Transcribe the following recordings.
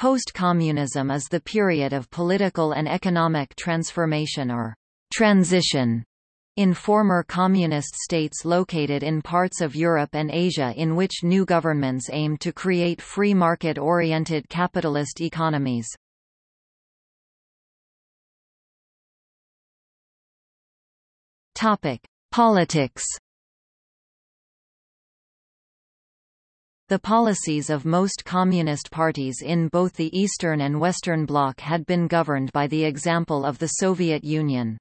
Post-communism is the period of political and economic transformation or transition in former communist states located in parts of Europe and Asia in which new governments aim to create free market-oriented capitalist economies. Politics The policies of most communist parties in both the Eastern and Western Bloc had been governed by the example of the Soviet Union.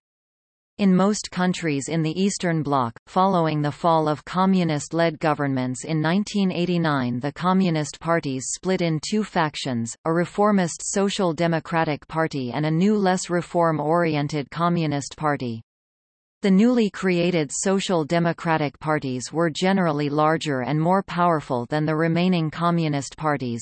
In most countries in the Eastern Bloc, following the fall of communist-led governments in 1989 the communist parties split in two factions, a reformist Social Democratic Party and a new less reform-oriented Communist Party. The newly created Social Democratic parties were generally larger and more powerful than the remaining communist parties.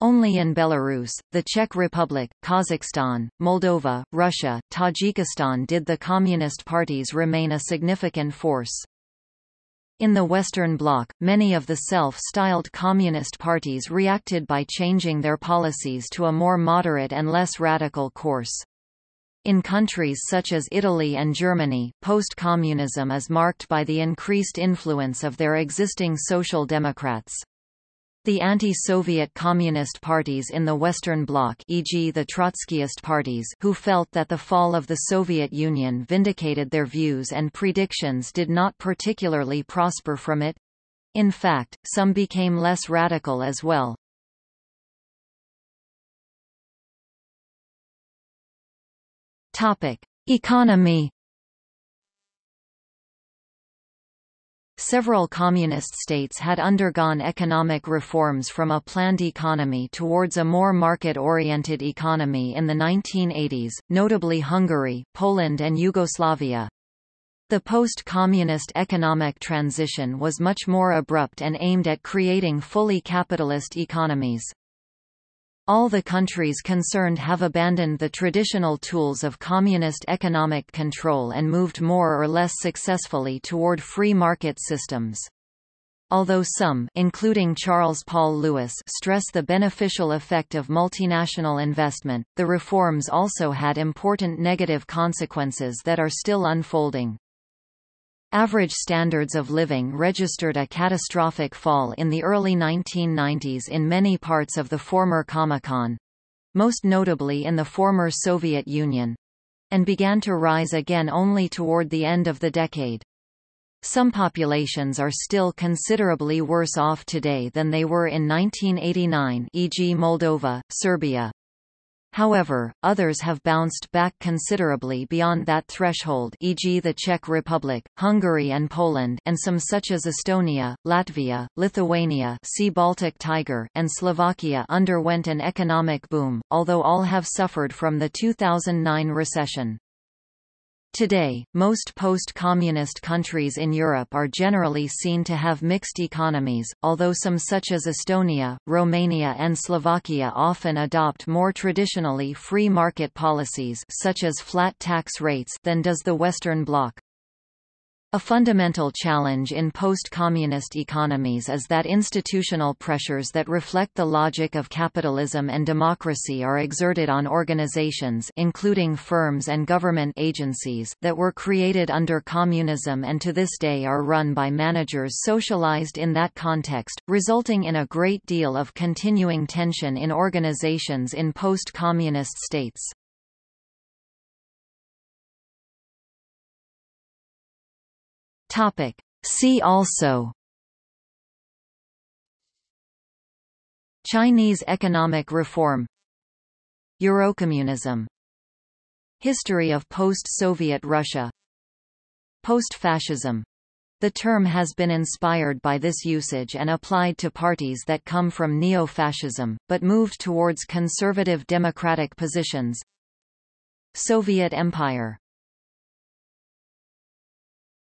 Only in Belarus, the Czech Republic, Kazakhstan, Moldova, Russia, Tajikistan did the communist parties remain a significant force. In the Western Bloc, many of the self-styled communist parties reacted by changing their policies to a more moderate and less radical course. In countries such as Italy and Germany, post-communism is marked by the increased influence of their existing social democrats. The anti-Soviet communist parties in the Western Bloc e.g. the Trotskyist parties who felt that the fall of the Soviet Union vindicated their views and predictions did not particularly prosper from it. In fact, some became less radical as well. Topic: Economy. Several communist states had undergone economic reforms from a planned economy towards a more market-oriented economy in the 1980s, notably Hungary, Poland and Yugoslavia. The post-communist economic transition was much more abrupt and aimed at creating fully capitalist economies. All the countries concerned have abandoned the traditional tools of communist economic control and moved more or less successfully toward free market systems. Although some including Charles Paul Lewis stress the beneficial effect of multinational investment, the reforms also had important negative consequences that are still unfolding. Average standards of living registered a catastrophic fall in the early 1990s in many parts of the former Comecon—most notably in the former Soviet Union—and began to rise again only toward the end of the decade. Some populations are still considerably worse off today than they were in 1989 e.g. Moldova, Serbia, However, others have bounced back considerably beyond that threshold e.g. the Czech Republic, Hungary and Poland and some such as Estonia, Latvia, Lithuania see Baltic Tiger and Slovakia underwent an economic boom, although all have suffered from the 2009 recession. Today, most post-communist countries in Europe are generally seen to have mixed economies, although some such as Estonia, Romania and Slovakia often adopt more traditionally free market policies such as flat tax rates than does the Western Bloc. A fundamental challenge in post-communist economies is that institutional pressures that reflect the logic of capitalism and democracy are exerted on organizations including firms and government agencies that were created under communism and to this day are run by managers socialized in that context, resulting in a great deal of continuing tension in organizations in post-communist states. Topic. See also Chinese economic reform Eurocommunism History of post-Soviet Russia Post-fascism the term has been inspired by this usage and applied to parties that come from neo-fascism, but moved towards conservative democratic positions. Soviet Empire